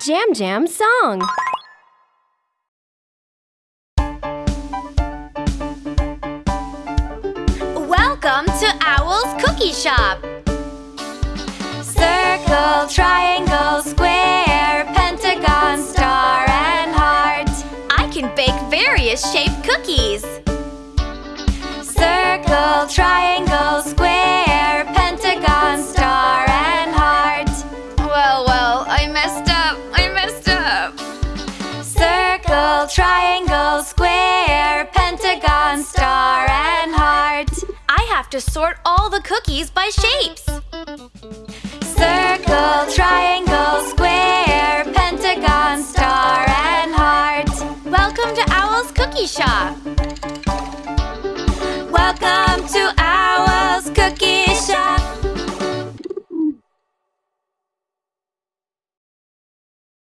Jam Jam song. Welcome to Owl's Cookie Shop. Circle, triangle, square, pentagon, star, and heart. I can bake various shaped cookies. Circle, triangle, square, Circle, triangle, square, pentagon, star, and heart. I have to sort all the cookies by shapes. Circle, triangle, square, pentagon, star, and heart. Welcome to Owl's Cookie Shop. Welcome.